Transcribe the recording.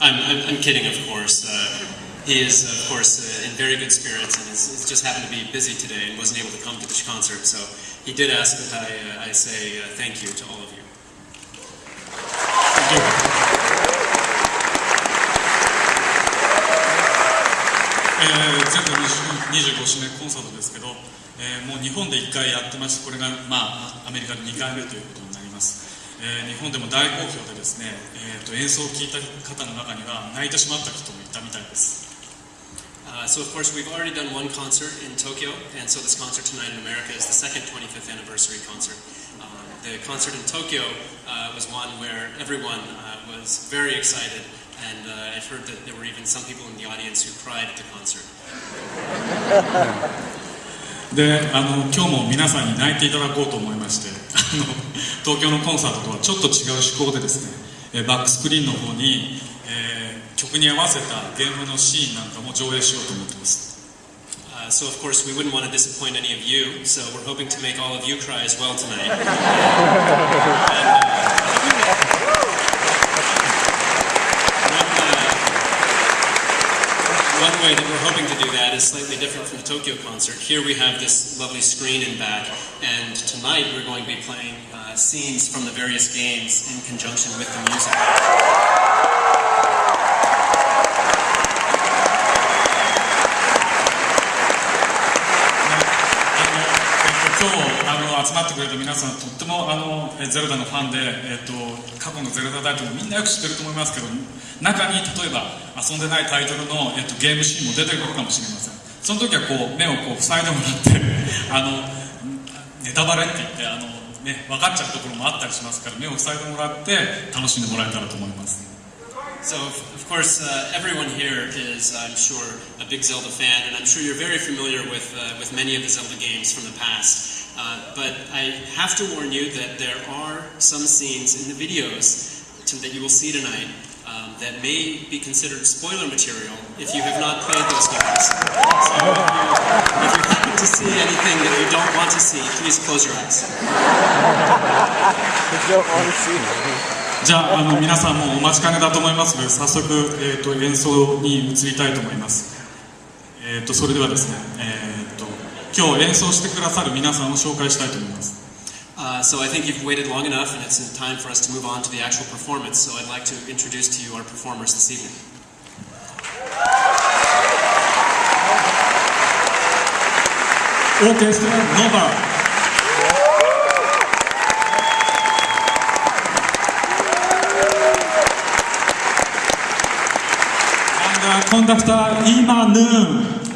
I'm, I'm kidding, of course. Uh, he is, of course, uh, in very good spirits and is, just happened to be busy today and wasn't able to come to this concert. So he did ask that I, uh, I say uh, thank you to all of you. Thank you. Uh, 25周年コンサートですけど、えー、もう日本で1回やってまして、これが、まあ、アメリカで2回目ということえー、日本でも大好評でですね、えーと、演奏を聴いた方の中には泣いてしまった人もいたみたいです Uh, so of course we've already done one concert in Tokyo, and so this concert tonight in America is the second 25th anniversary concert. Um, the concert in Tokyo uh, was one where everyone uh, was very excited and uh, I've heard that there were even some people in the audience who cried at the concert. であの今日も皆さんに泣いていただこうと思いましてあの東京のコンサートとはちょっと違う趣向でですねえバックスクリーンの方に、えー、曲に合わせたゲームのシーンなんかも上映しようと思ってます。Uh, so of course we wouldn't want to disappoint any of you, so we're hoping to make all of you cry as well tonight. and, uh, hoping to do that is slightly different from the Tokyo concert. Here we have this lovely screen in back, and tonight we're going to be playing uh, scenes from the various games in conjunction with the music. あの集まってくれた皆さんとってもあのゼルダのファンで、えーと、過去のゼルダタイトルみんなよく知ってると思いますけど中に例えば遊んでないタイトルの、えーと、ゲームシーンも出てくるかもしれませんその時はこう目をこう塞いでもらって あのネタバレって言ってあの、ね、分かっちゃうところもあったりしますから目を塞いでもらって楽しんでもらえたらと思います So, of course, uh, everyone here is, I'm sure, a big Zelda fan, and I'm sure you're very familiar with, uh, with many of the Zelda games from the past. Uh, but I have to warn you that there are some scenes in the videos to, that you will see tonight um, that may be considered spoiler material if you have not played those games. So if you, if you happen to see anything that you don't want to see, please close your eyes. じゃああの皆さんもお待ちかねだと思いますので早速、えーと、演奏に移りたいと思います、えーと、それではですね、えー 今日演奏してくださる皆さんを紹介したいと思います。Uh, so I think you've waited long enough and it's time for us to move on to the actual performance. So I'd like to introduce to you our performers this evening. Orchestra Nova. And uh, conductor Ima Noon.